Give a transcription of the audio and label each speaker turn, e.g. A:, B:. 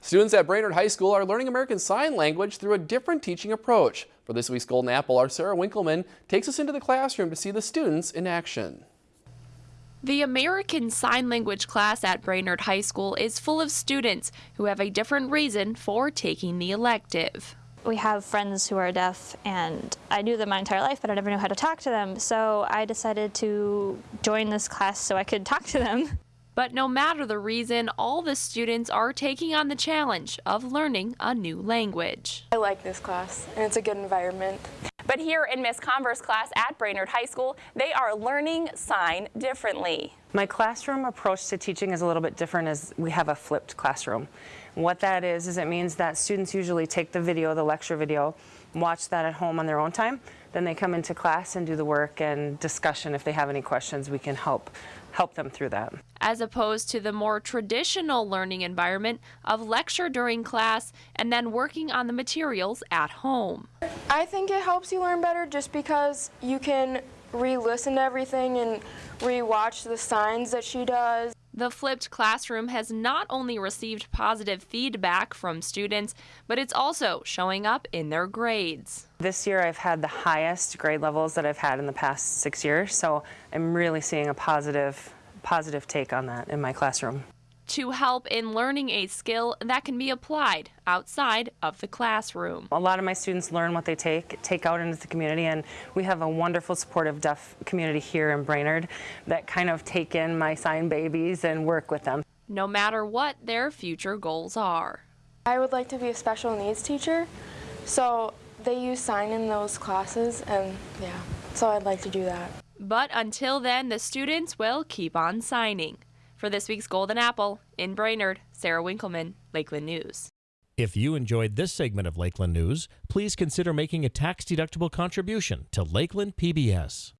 A: Students at Brainerd High School are learning American Sign Language through a different teaching approach. For this week's Golden Apple, our Sarah Winkleman takes us into the classroom to see the students in action.
B: The American Sign Language class at Brainerd High School is full of students who have a different reason for taking the elective.
C: We have friends who are deaf, and I knew them my entire life, but I never knew how to talk to them. So I decided to join this class so I could talk to them.
B: But no matter the reason, all the students are taking on the challenge of learning a new language.
D: I like this class, and it's a good environment.
E: But here in Miss Converse class at Brainerd High School, they are learning sign differently.
F: My classroom approach to teaching is a little bit different as we have a flipped classroom. What that is, is it means that students usually take the video, the lecture video, watch that at home on their own time. Then they come into class and do the work and discussion. If they have any questions, we can help help them through that.
B: As opposed to the more traditional learning environment of lecture during class and then working on the materials at home.
D: I think it helps you learn better just because you can re-listen to everything and re-watch the signs that she does.
B: The flipped classroom has not only received positive feedback from students, but it's also showing up in their grades.
F: This year I've had the highest grade levels that I've had in the past six years, so I'm really seeing a positive, positive take on that in my classroom
B: to help in learning a skill that can be applied outside of the classroom.
F: A lot of my students learn what they take, take out into the community, and we have a wonderful supportive deaf community here in Brainerd that kind of take in my sign babies and work with them.
B: No matter what their future goals are.
D: I would like to be a special needs teacher, so they use sign in those classes, and yeah, so I'd like to do that.
B: But until then, the students will keep on signing. For this week's Golden Apple, in Brainerd, Sarah Winkleman, Lakeland News.
G: If you enjoyed this segment of Lakeland News, please consider making a tax-deductible contribution to Lakeland PBS.